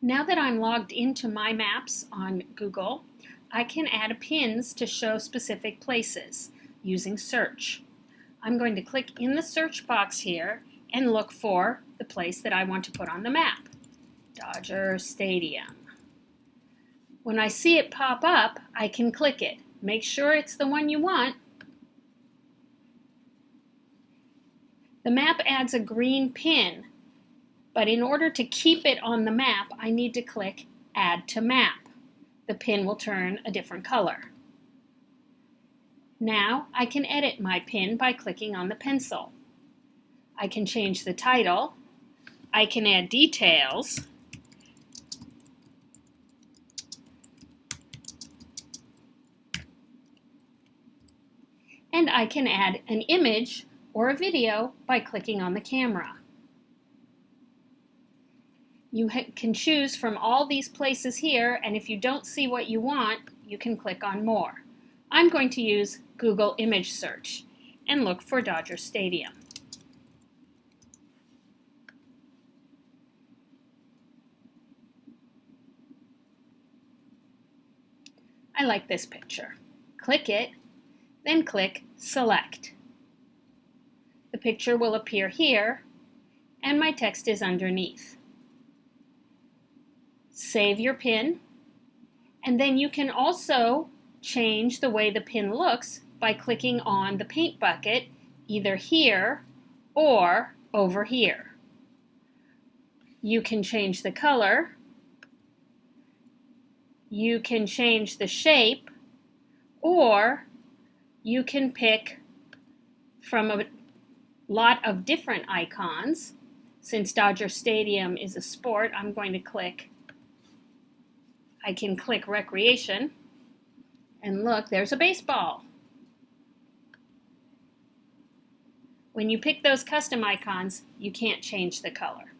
Now that I'm logged into My Maps on Google, I can add pins to show specific places using search. I'm going to click in the search box here and look for the place that I want to put on the map, Dodger Stadium. When I see it pop up, I can click it. Make sure it's the one you want. The map adds a green pin, but in order to keep it on the map, I need to click Add to Map the pin will turn a different color. Now I can edit my pin by clicking on the pencil. I can change the title. I can add details. And I can add an image or a video by clicking on the camera. You can choose from all these places here, and if you don't see what you want, you can click on More. I'm going to use Google Image Search and look for Dodger Stadium. I like this picture. Click it, then click Select. The picture will appear here, and my text is underneath save your pin, and then you can also change the way the pin looks by clicking on the paint bucket either here or over here. You can change the color, you can change the shape, or you can pick from a lot of different icons. Since Dodger Stadium is a sport, I'm going to click I can click recreation and look, there's a baseball. When you pick those custom icons, you can't change the color.